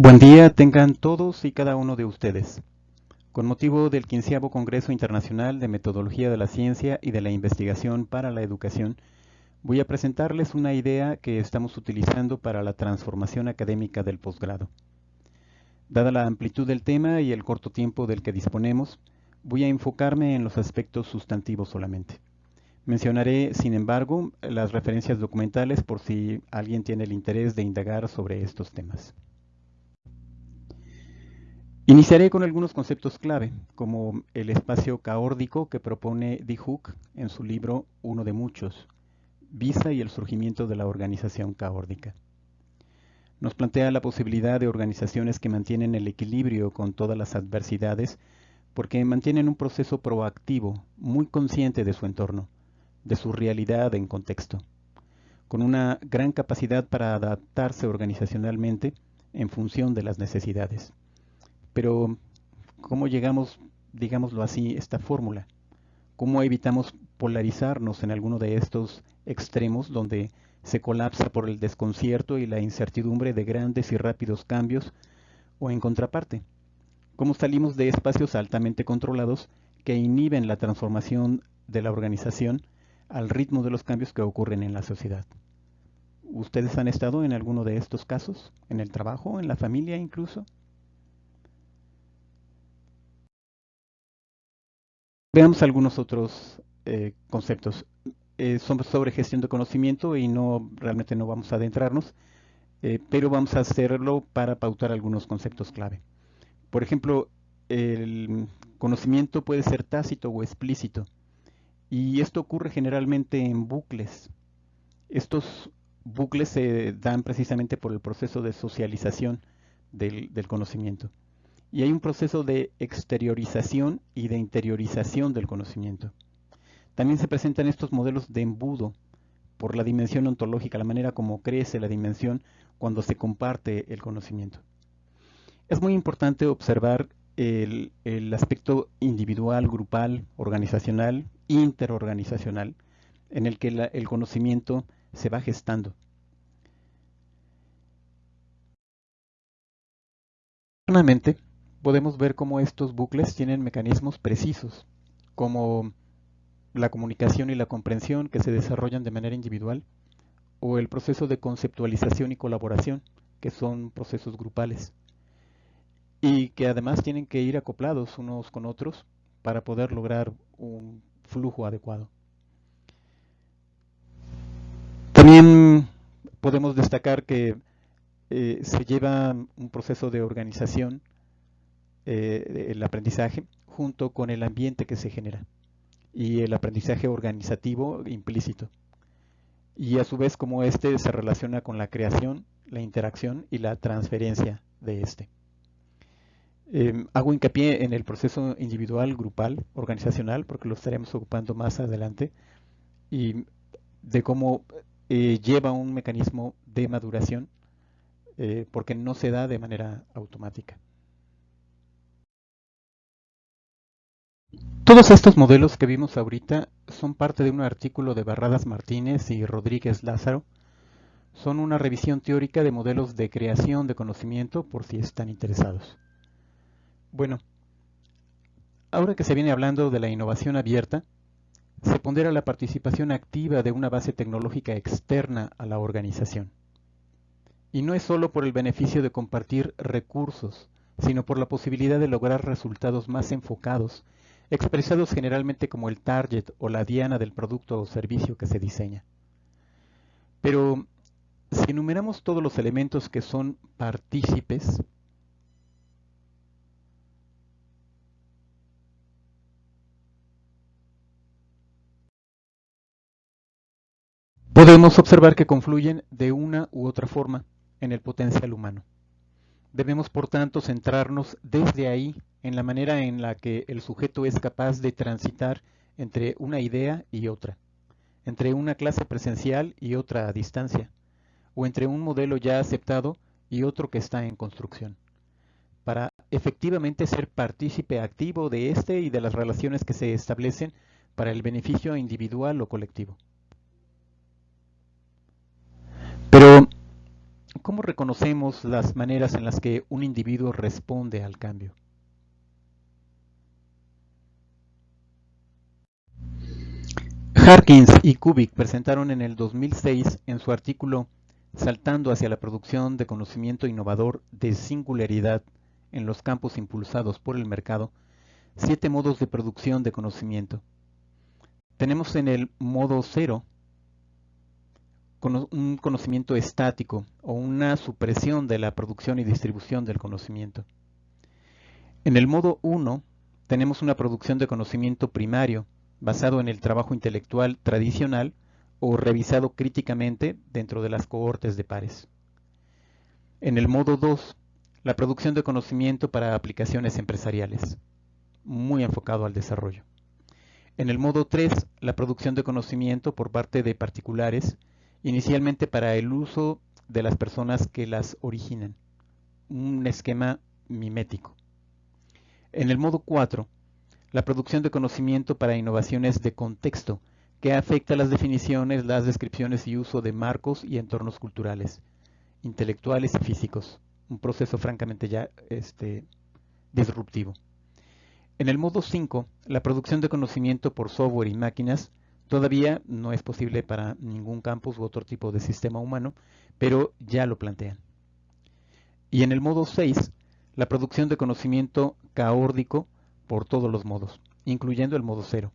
Buen día tengan todos y cada uno de ustedes. Con motivo del 15 Congreso Internacional de Metodología de la Ciencia y de la Investigación para la Educación, voy a presentarles una idea que estamos utilizando para la transformación académica del posgrado. Dada la amplitud del tema y el corto tiempo del que disponemos, voy a enfocarme en los aspectos sustantivos solamente. Mencionaré, sin embargo, las referencias documentales por si alguien tiene el interés de indagar sobre estos temas. Iniciaré con algunos conceptos clave, como el espacio caórdico que propone D. Hook en su libro Uno de Muchos, Visa y el surgimiento de la organización caórdica. Nos plantea la posibilidad de organizaciones que mantienen el equilibrio con todas las adversidades porque mantienen un proceso proactivo, muy consciente de su entorno, de su realidad en contexto, con una gran capacidad para adaptarse organizacionalmente en función de las necesidades. Pero, ¿cómo llegamos, digámoslo así, esta fórmula? ¿Cómo evitamos polarizarnos en alguno de estos extremos donde se colapsa por el desconcierto y la incertidumbre de grandes y rápidos cambios? O en contraparte, ¿cómo salimos de espacios altamente controlados que inhiben la transformación de la organización al ritmo de los cambios que ocurren en la sociedad? ¿Ustedes han estado en alguno de estos casos? ¿En el trabajo? ¿En la familia incluso? Veamos algunos otros eh, conceptos. Eh, son sobre gestión de conocimiento y no realmente no vamos a adentrarnos, eh, pero vamos a hacerlo para pautar algunos conceptos clave. Por ejemplo, el conocimiento puede ser tácito o explícito y esto ocurre generalmente en bucles. Estos bucles se dan precisamente por el proceso de socialización del conocimiento y hay un proceso de exteriorización y de interiorización del conocimiento. También se presentan estos modelos de embudo por la dimensión ontológica, la manera como crece la dimensión cuando se comparte el conocimiento. Es muy importante observar el, aspecto individual, grupal, organizacional, interorganizacional, en el que el conocimiento se va gestando. Finalmente, podemos ver cómo estos bucles tienen mecanismos precisos, como la comunicación y la comprensión que se desarrollan de manera individual, o el proceso de conceptualización y colaboración, que son procesos grupales, y que además tienen que ir acoplados unos con otros para poder lograr un flujo adecuado. También podemos destacar que eh, se lleva un proceso de organización eh, el aprendizaje junto con el ambiente que se genera y el aprendizaje organizativo implícito. Y a su vez como este se relaciona con la creación, la interacción y la transferencia de este. Em, hago hincapié en el proceso individual, grupal, organizacional, porque lo estaremos ocupando más adelante, y de cómo eh, lleva un mecanismo de maduración, eh, porque no se da de manera automática. Todos estos modelos que vimos ahorita son parte de un artículo de Barradas Martínez y Rodríguez Lázaro. Son una revisión teórica de modelos de creación de conocimiento por si están interesados. Bueno, ahora que se viene hablando de la innovación abierta, se pondera la participación activa de una base tecnológica externa a la organización. Y no es solo por el beneficio de compartir recursos, sino por la posibilidad de lograr resultados más enfocados expresados generalmente como el target o la diana del producto o servicio que se diseña. Pero si enumeramos todos los elementos que son partícipes, podemos observar que confluyen de una u otra forma en el potencial humano. Debemos, por tanto, centrarnos desde ahí en la manera en la que el sujeto es capaz de transitar entre una idea y otra, entre una clase presencial y otra a distancia, o entre un modelo ya aceptado y otro que está en construcción, para efectivamente ser partícipe activo de este y de las relaciones que se establecen para el beneficio individual o colectivo. ¿Cómo reconocemos las maneras en las que un individuo responde al cambio? Harkins y Kubik presentaron en el 2006 en su artículo Saltando hacia la producción de conocimiento innovador de singularidad en los campos impulsados por el mercado, siete modos de producción de conocimiento. Tenemos en el modo cero un conocimiento estático o una supresión de la producción y distribución del conocimiento. En el modo 1 tenemos una producción de conocimiento primario basado en el trabajo intelectual tradicional o revisado críticamente dentro de las cohortes de pares. En el modo 2, la producción de conocimiento para aplicaciones empresariales, muy enfocado al desarrollo. En el modo 3, la producción de conocimiento por parte de particulares inicialmente para el uso de las personas que las originan, un esquema mimético. En el modo 4, la producción de conocimiento para innovaciones de contexto, que afecta las definiciones, las descripciones y uso de marcos y entornos culturales, intelectuales y físicos, un proceso francamente ya este, disruptivo. En el modo 5, la producción de conocimiento por software y máquinas Todavía no es posible para ningún campus u otro tipo de sistema humano, pero ya lo plantean. Y en el modo 6, la producción de conocimiento caórdico por todos los modos, incluyendo el modo 0.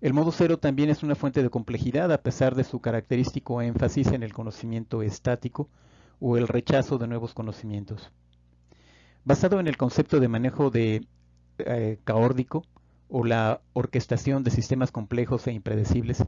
El modo 0 también es una fuente de complejidad a pesar de su característico énfasis en el conocimiento estático o el rechazo de nuevos conocimientos. Basado en el concepto de manejo de eh, caórdico, o la orquestación de sistemas complejos e impredecibles,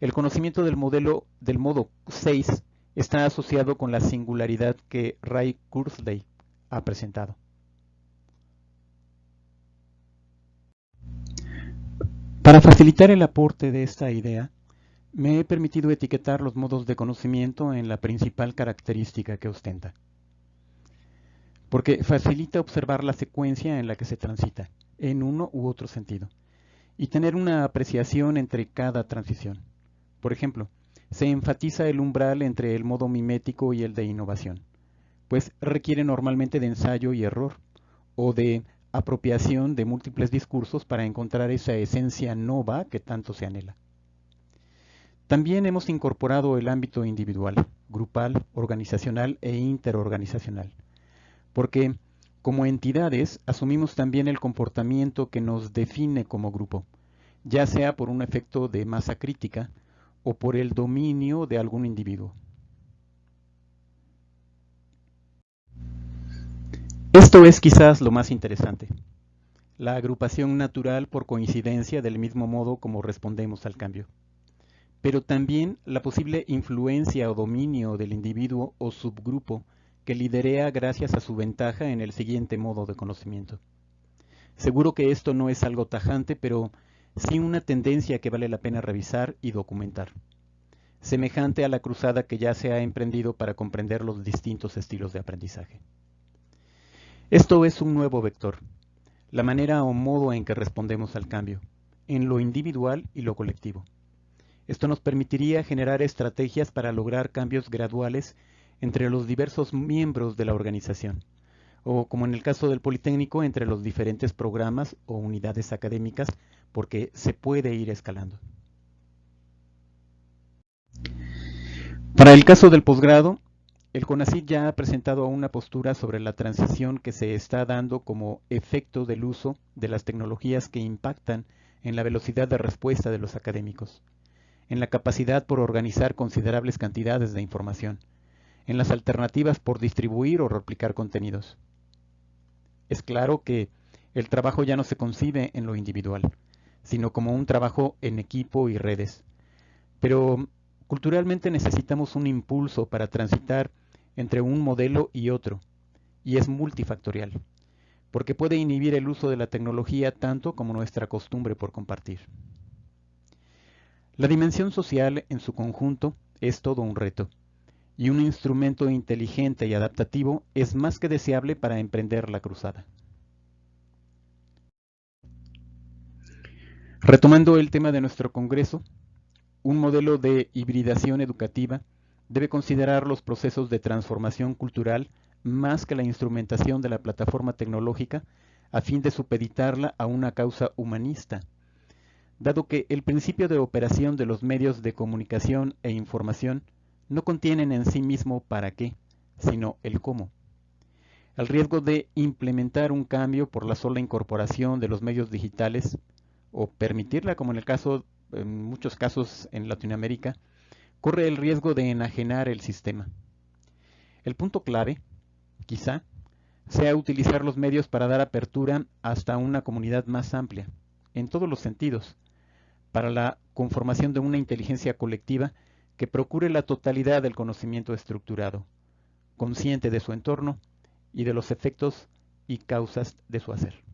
el conocimiento del modelo del modo 6 está asociado con la singularidad que Ray Kurzweil ha presentado. Para facilitar el aporte de esta idea, me he permitido etiquetar los modos de conocimiento en la principal característica que ostenta, porque facilita observar la secuencia en la que se transita en uno u otro sentido y tener una apreciación entre cada transición. Por ejemplo, se enfatiza el umbral entre el modo mimético y el de innovación, pues requiere normalmente de ensayo y error, o de apropiación de múltiples discursos para encontrar esa esencia nova que tanto se anhela. También hemos incorporado el ámbito individual, grupal, organizacional e interorganizacional, porque como entidades, asumimos también el comportamiento que nos define como grupo, ya sea por un efecto de masa crítica o por el dominio de algún individuo. Esto es quizás lo más interesante, la agrupación natural por coincidencia del mismo modo como respondemos al cambio, pero también la posible influencia o dominio del individuo o subgrupo que liderea gracias a su ventaja en el siguiente modo de conocimiento. Seguro que esto no es algo tajante, pero sí una tendencia que vale la pena revisar y documentar, semejante a la cruzada que ya se ha emprendido para comprender los distintos estilos de aprendizaje. Esto es un nuevo vector, la manera o modo en que respondemos al cambio, en lo individual y lo colectivo. Esto nos permitiría generar estrategias para lograr cambios graduales entre los diversos miembros de la organización, o como en el caso del Politécnico, entre los diferentes programas o unidades académicas, porque se puede ir escalando. Para el caso del posgrado, el CONACYT ya ha presentado una postura sobre la transición que se está dando como efecto del uso de las tecnologías que impactan en la velocidad de respuesta de los académicos, en la capacidad por organizar considerables cantidades de información, en las alternativas por distribuir o replicar contenidos. Es claro que el trabajo ya no se concibe en lo individual, sino como un trabajo en equipo y redes. Pero culturalmente necesitamos un impulso para transitar entre un modelo y otro, y es multifactorial, porque puede inhibir el uso de la tecnología tanto como nuestra costumbre por compartir. La dimensión social en su conjunto es todo un reto y un instrumento inteligente y adaptativo es más que deseable para emprender la cruzada. Retomando el tema de nuestro congreso, un modelo de hibridación educativa debe considerar los procesos de transformación cultural más que la instrumentación de la plataforma tecnológica a fin de supeditarla a una causa humanista, dado que el principio de operación de los medios de comunicación e información no contienen en sí mismo para qué, sino el cómo. El riesgo de implementar un cambio por la sola incorporación de los medios digitales o permitirla, como en el caso, en muchos casos en Latinoamérica, corre el riesgo de enajenar el sistema. El punto clave, quizá, sea utilizar los medios para dar apertura hasta una comunidad más amplia, en todos los sentidos, para la conformación de una inteligencia colectiva que procure la totalidad del conocimiento estructurado, consciente de su entorno y de los efectos y causas de su hacer.